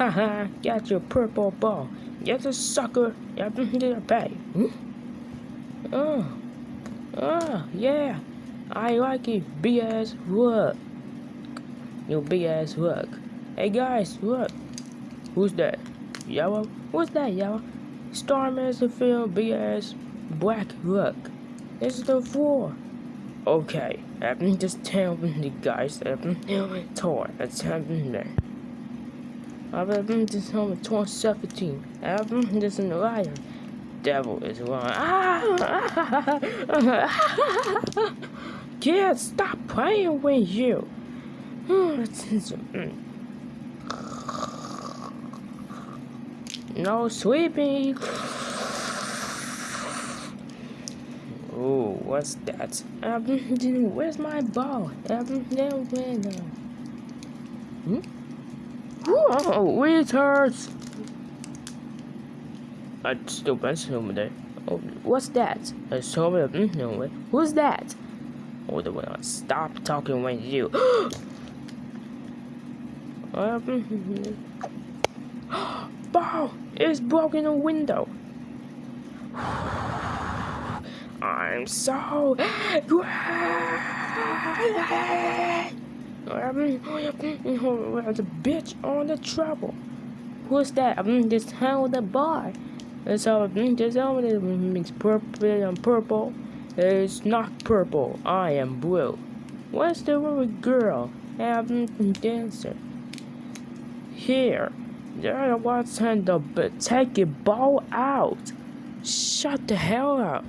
Haha, got your purple ball. Get a sucker. Did a pay. Hmm? Oh. Oh, yeah. I like it. BS work. You big ass work. Hey guys, look. Who's that? Yellow? What's that, Yellow? Starman's the film, ass black work. This is the floor. Okay, I'm just telling the guys that I'm toy. That's happening there. I'm just home in 2017. I'm just a liar. Devil is lying. Ah! Kids, stop playing with you. no sleeping. Oh, what's that? Where's my ball? Um, no, no. Hmm? Whoa, hurts. I still bouncing over there. Oh, what's that? I saw it. Mm, no, who's that? Oh, the one. Stop talking when you. Ball is broken a window. I'm so. There's a bitch on the trouble. Who's that? I'm just held the bar. It's all this all makes purple and purple. It's not purple. I am blue. What's the little girl? I'm dancer. Here. There was time to take a ball out. Shut the hell up.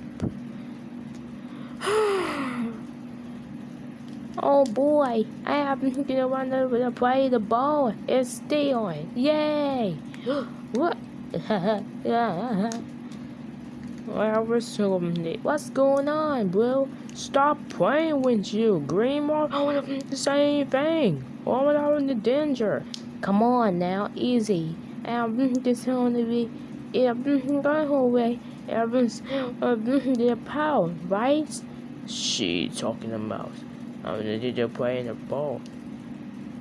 Oh boy, I happen to want to play the ball. It's still Yay! what? well, what's going on, bro? Stop playing with you. Green Mark, the same thing. All without the danger. Come on now, easy. I'm just going to be, I'm going away. Everyone's, their power, right? She talking about. I'm gonna playing the ball.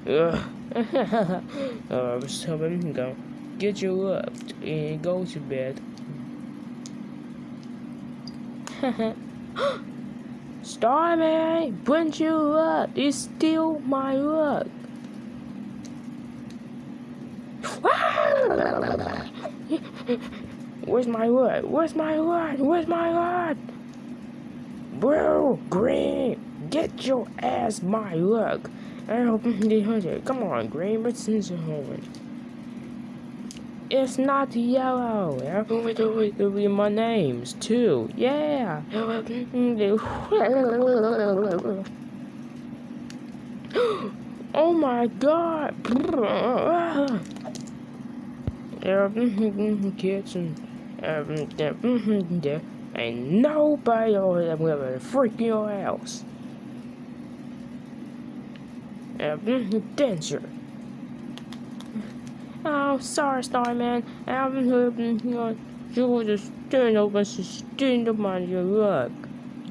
Ugh. I was uh, I'm gonna get you up and go to bed. Starman, bring you up. It's still my work. Where's my wood? Where's my wood? Where's my wood? Bro, green, get your ass my luck. I hope they hunted. Come on, green, but since home. It's not yellow. It'll be my names too. Yeah. oh my god. Mm, mm, mm, Kitchen. Um, Ain't nobody over there gonna freak house. Danger. Oh, sorry, Starman. Been hoping you will just stand up and stand up on your rug.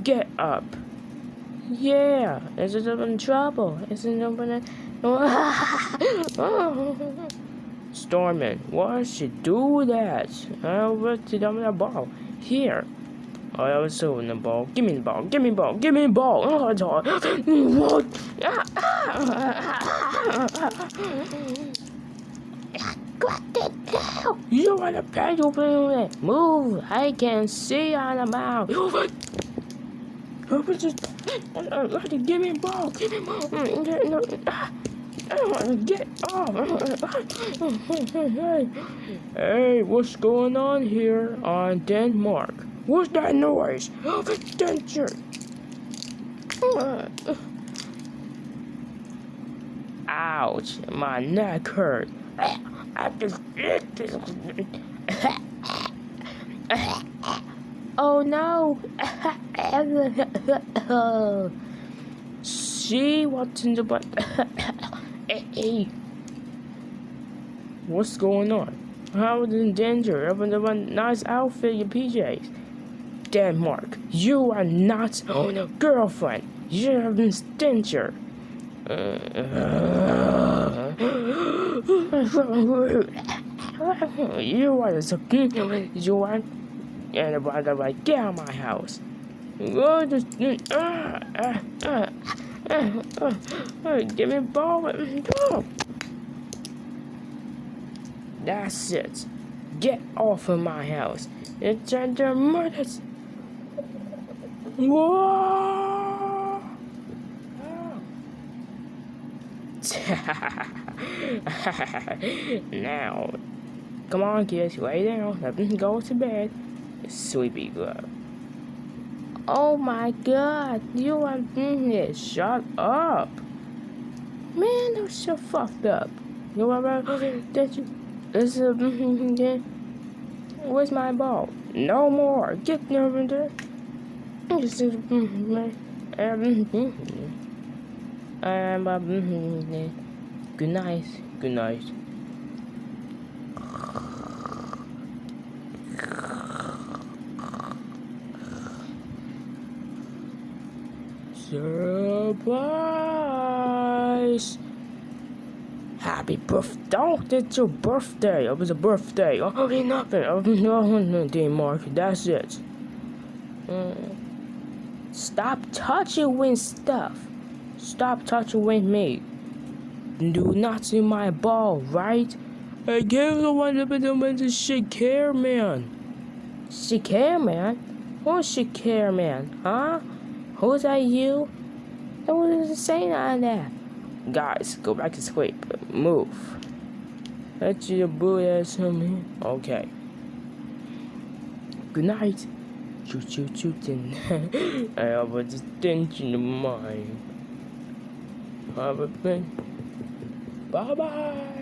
Get up. Yeah, is it in trouble? Is it open? Stormin, why she do that? I want to dump the ball. Here. Oh, I was in the ball. Give me the ball. Give me the ball. Give me the ball. Oh, what? Ah. Got it now. You want to pedal it? Move. I can see on the mouth. I was just. Uh, uh, uh, give me a ball. Give me the ball. Get off! hey, what's going on here on Denmark? What's that noise? Oh, danger! Ouch, my neck hurt. I just Oh no! See what's in the butt? Hey, what's going on? How is in danger of a nice outfit, your PJs? Denmark, you are not oh, on a girlfriend. You're in danger. Uh, uh, you want to you want and by the way, get out of my house. Oh, give me ball. That's it. Get off of my house. It's under murders. Whoa! now, come on, kids, lay down. Let them go to bed. Sleepy girl. Oh my god, you are mm, in here. Shut up. Man, you're so fucked up. You what? Did you? This is. Mm, mm, Where's my ball? No more. Get over there. This is. Um, Um, good night. Good night. Surprise! Happy birthday! Oh, it's your birthday! It was a birthday! Oh, nothing! Oh, no, day mark. That's it. Mm. Stop touching with stuff. Stop touching with me. Do not see my ball, right? I gave the one to the one to Shakir man. Shakir man? Who's Shakir man? Huh? Who's that you? That wasn't saying on that. Guys, go back to sleep. Move. That's your boy ass me. Okay. Good night. Choo choo choo tin. I have a detention of mind. Have a thing. Bye bye.